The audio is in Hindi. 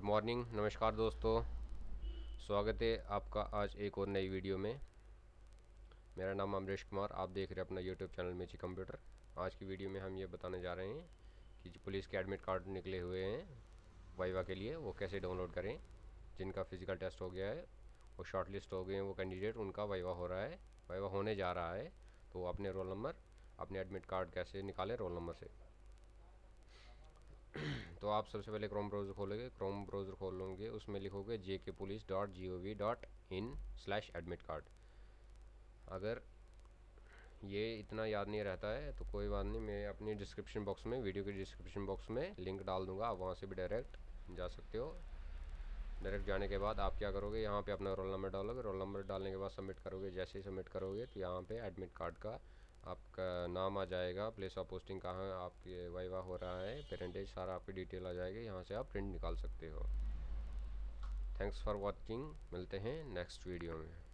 गुड मॉर्निंग, नमस्कार दोस्तों। स्वागत है आपका आज एक और नई वीडियो में। मेरा नाम अमरीश कुमार, आप देख रहे हैं अपना यूट्यूब चैनल मेची कंप्यूटर। आज की वीडियो में हम ये बताने जा रहे हैं कि जो पुलिस के एडमिट कार्ड निकले हुए हैं वाइवा के लिए, वो कैसे डाउनलोड करें, जिनका फ़िज़िकल टेस्ट हो गया है, वो शॉर्ट लिस्ट हो गए हैं, वो कैंडिडेट उनका वाइवा हो रहा है, वाइवा होने जा रहा है तो अपने रोल नंबर अपने एडमिट कार्ड कैसे निकालें रोल नंबर से। आप सबसे पहले क्रोम ब्राउज़र खोलोगे क्रोम ब्राउज़र खोल लोगे, उसमें लिखोगे J K police dot G O V dot in slash admit card अगर ये इतना याद नहीं रहता है तो कोई बात नहीं, मैं अपनी डिस्क्रिप्शन बॉक्स में वीडियो के डिस्क्रिप्शन बॉक्स में लिंक डाल दूँगा, आप वहाँ से भी डायरेक्ट जा सकते हो। डायरेक्ट जाने के बाद आप क्या करोगे, यहाँ पे अपना रोल नंबर डालोगे रोल नंबर डालने के बाद सबमिट करोगे, जैसे ही सबमिट करोगे तो यहाँ पे एडमिट कार्ड का आपका नाम आ जाएगा प्लेस ऑफ़ पोस्टिंग कहाँ आपके वाइवा हो रहा है पेरेंटेज सारा आपकी डिटेल आ जाएगी, यहाँ से आप प्रिंट निकाल सकते हो। थैंक्स फॉर वॉचिंग मिलते हैं नेक्स्ट वीडियो में।